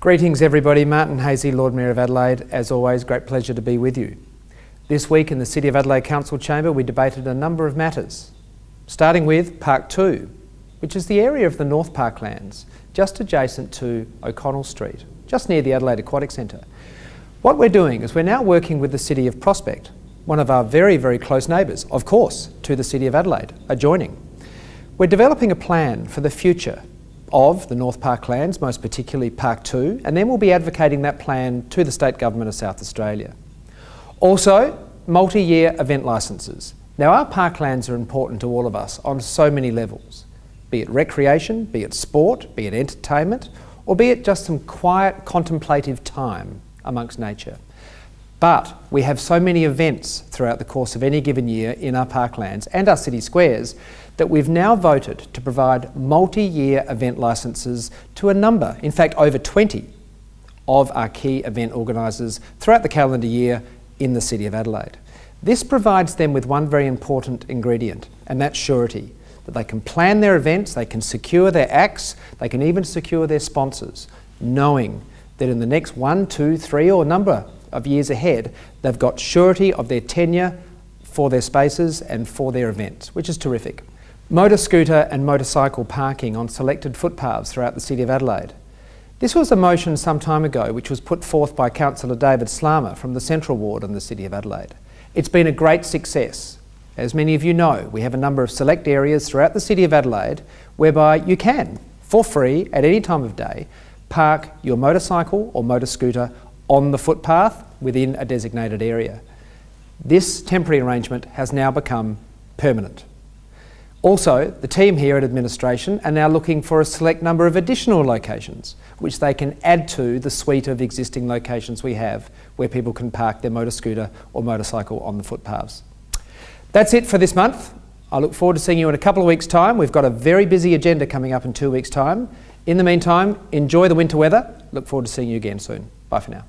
Greetings everybody, Martin Haese, Lord Mayor of Adelaide. As always, great pleasure to be with you. This week in the City of Adelaide Council Chamber we debated a number of matters, starting with Park 2, which is the area of the North Parklands, just adjacent to O'Connell Street, just near the Adelaide Aquatic Centre. What we're doing is we're now working with the City of Prospect, one of our very, very close neighbours, of course, to the City of Adelaide, adjoining. We're developing a plan for the future of the North Park lands, most particularly Park 2, and then we'll be advocating that plan to the State Government of South Australia. Also, multi-year event licences. Now our parklands are important to all of us on so many levels, be it recreation, be it sport, be it entertainment, or be it just some quiet contemplative time amongst nature. But we have so many events throughout the course of any given year in our parklands and our city squares that we've now voted to provide multi-year event licences to a number, in fact over 20, of our key event organisers throughout the calendar year in the City of Adelaide. This provides them with one very important ingredient, and that's surety. That they can plan their events, they can secure their acts, they can even secure their sponsors, knowing that in the next one, two, three or number of years ahead, they've got surety of their tenure for their spaces and for their events, which is terrific. Motor scooter and motorcycle parking on selected footpaths throughout the City of Adelaide. This was a motion some time ago which was put forth by Councillor David Slama from the Central Ward in the City of Adelaide. It's been a great success. As many of you know, we have a number of select areas throughout the City of Adelaide whereby you can, for free, at any time of day, park your motorcycle or motor scooter on the footpath within a designated area. This temporary arrangement has now become permanent. Also, the team here at administration are now looking for a select number of additional locations which they can add to the suite of existing locations we have where people can park their motor scooter or motorcycle on the footpaths. That's it for this month. I look forward to seeing you in a couple of weeks' time. We've got a very busy agenda coming up in two weeks' time. In the meantime, enjoy the winter weather. Look forward to seeing you again soon. Bye for now.